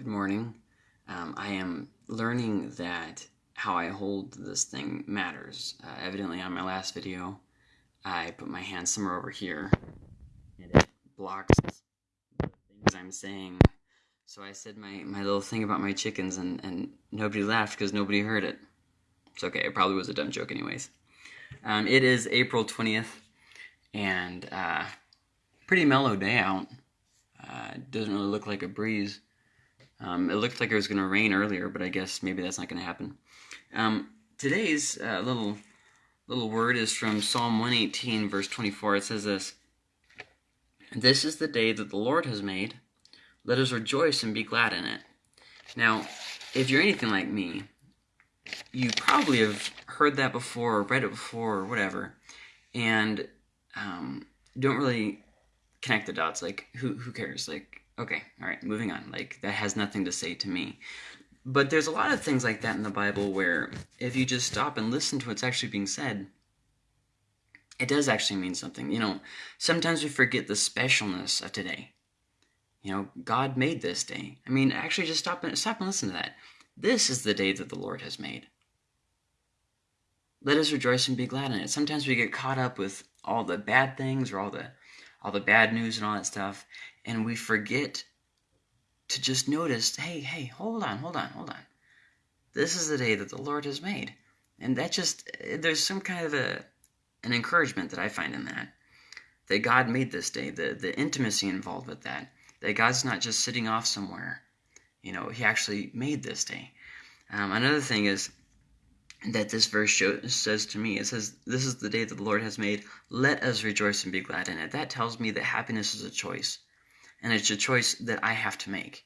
Good morning. Um, I am learning that how I hold this thing matters. Uh, evidently, on my last video, I put my hand somewhere over here and it blocks the things I'm saying. So I said my, my little thing about my chickens and, and nobody laughed because nobody heard it. It's okay, it probably was a dumb joke, anyways. Um, it is April 20th and uh, pretty mellow day out. Uh, doesn't really look like a breeze. Um, it looked like it was going to rain earlier, but I guess maybe that's not going to happen. Um, today's uh, little little word is from Psalm 118, verse 24. It says this This is the day that the Lord has made. Let us rejoice and be glad in it. Now, if you're anything like me, you probably have heard that before, or read it before, or whatever, and um, don't really connect the dots. Like, who who cares? Like, Okay, all right, moving on. Like, that has nothing to say to me. But there's a lot of things like that in the Bible where if you just stop and listen to what's actually being said, it does actually mean something. You know, sometimes we forget the specialness of today. You know, God made this day. I mean, actually, just stop and stop and listen to that. This is the day that the Lord has made. Let us rejoice and be glad in it. Sometimes we get caught up with all the bad things or all the all the bad news and all that stuff, and we forget to just notice, hey, hey, hold on, hold on, hold on. This is the day that the Lord has made. And that just, there's some kind of a, an encouragement that I find in that. That God made this day, the, the intimacy involved with that. That God's not just sitting off somewhere. You know, He actually made this day. Um, another thing is that this verse shows, says to me, it says, This is the day that the Lord has made. Let us rejoice and be glad in it. That tells me that happiness is a choice and it's a choice that I have to make.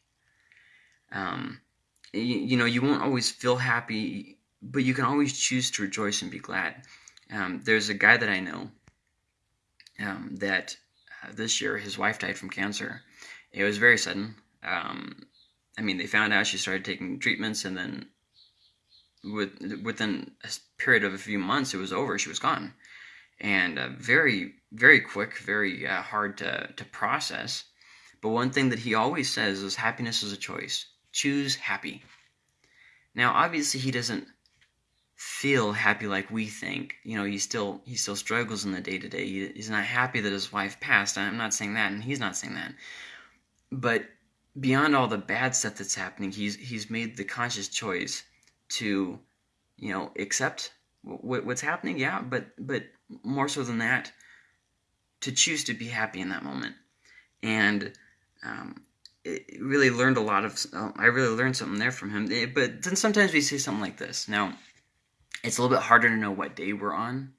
Um, you, you, know, you won't always feel happy, but you can always choose to rejoice and be glad. Um, there's a guy that I know um, that uh, this year his wife died from cancer. It was very sudden. Um, I mean, they found out she started taking treatments, and then with, within a period of a few months, it was over. She was gone, and uh, very, very quick, very uh, hard to to process. But one thing that he always says is happiness is a choice. Choose happy. Now, obviously, he doesn't feel happy like we think. You know, he still he still struggles in the day to day. He's not happy that his wife passed. I'm not saying that, and he's not saying that. But beyond all the bad stuff that's happening, he's he's made the conscious choice to, you know, accept what's happening. Yeah, but but more so than that, to choose to be happy in that moment, and um, it really learned a lot of. Uh, I really learned something there from him. It, but then sometimes we say something like this. Now, it's a little bit harder to know what day we're on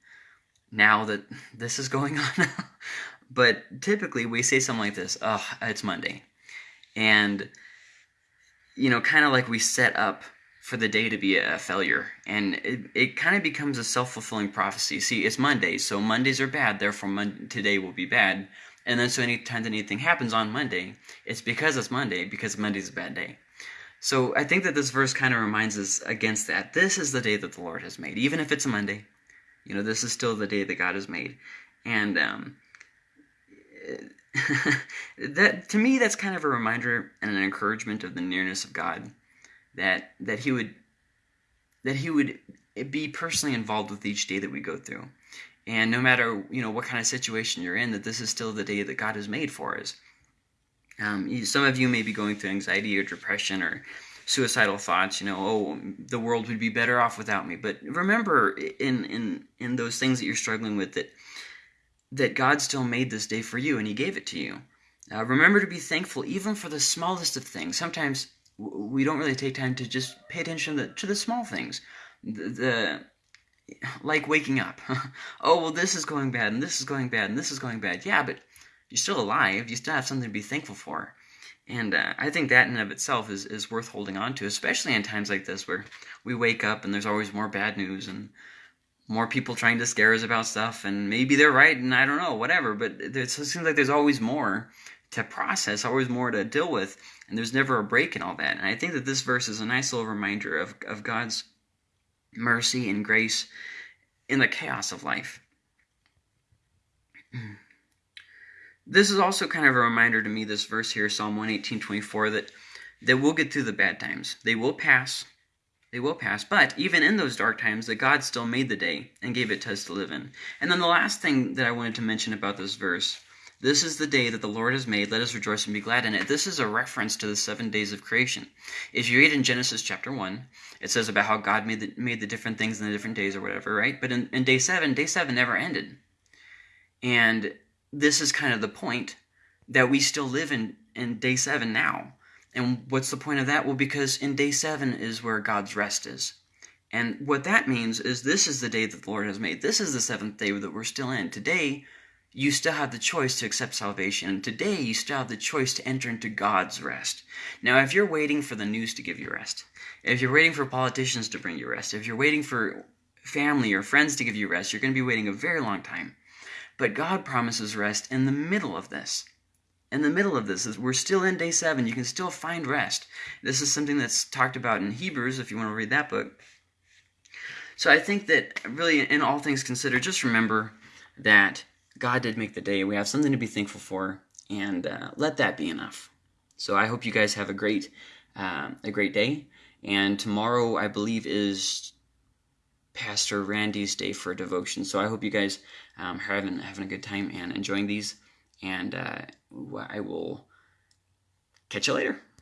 now that this is going on. but typically, we say something like this. Oh, it's Monday, and you know, kind of like we set up for the day to be a failure. And it, it kind of becomes a self fulfilling prophecy. See, it's Monday, so Mondays are bad, therefore, today will be bad. And then so anytime that anything happens on Monday, it's because it's Monday, because Monday's a bad day. So I think that this verse kind of reminds us against that. This is the day that the Lord has made. Even if it's a Monday, you know, this is still the day that God has made. And um, that to me, that's kind of a reminder and an encouragement of the nearness of God. That that He would that He would be personally involved with each day that we go through. And no matter you know what kind of situation you're in that this is still the day that god has made for us. Um, some of you may be going through anxiety or depression or suicidal thoughts you know oh the world would be better off without me. But remember in in in those things that you're struggling with that that god still made this day for you and he gave it to you. Uh, remember to be thankful even for the smallest of things. Sometimes we don't really take time to just pay attention to the, to the small things the, the like waking up. oh, well, this is going bad, and this is going bad, and this is going bad. Yeah, but you're still alive. You still have something to be thankful for. And uh, I think that in and of itself is, is worth holding on to, especially in times like this where we wake up and there's always more bad news and more people trying to scare us about stuff. And maybe they're right, and I don't know, whatever. But it seems like there's always more to process, always more to deal with, and there's never a break in all that. And I think that this verse is a nice little reminder of, of God's mercy and grace in the chaos of life. This is also kind of a reminder to me, this verse here, Psalm 118 24, that that we'll get through the bad times. They will pass. They will pass. But even in those dark times, that God still made the day and gave it to us to live in. And then the last thing that I wanted to mention about this verse this is the day that the Lord has made. Let us rejoice and be glad in it. This is a reference to the seven days of creation. If you read in Genesis chapter 1, it says about how God made the, made the different things in the different days or whatever, right? But in, in day 7, day 7 never ended. And this is kind of the point that we still live in, in day 7 now. And what's the point of that? Well, because in day 7 is where God's rest is. And what that means is this is the day that the Lord has made. This is the seventh day that we're still in. Today, you still have the choice to accept salvation. And Today, you still have the choice to enter into God's rest. Now, if you're waiting for the news to give you rest, if you're waiting for politicians to bring you rest, if you're waiting for family or friends to give you rest, you're going to be waiting a very long time. But God promises rest in the middle of this. In the middle of this, we're still in day seven. You can still find rest. This is something that's talked about in Hebrews, if you want to read that book. So I think that really, in all things considered, just remember that God did make the day. We have something to be thankful for, and uh, let that be enough. So I hope you guys have a great, uh, a great day. And tomorrow, I believe, is Pastor Randy's day for devotion. So I hope you guys um, are having having a good time and enjoying these. And uh, I will catch you later.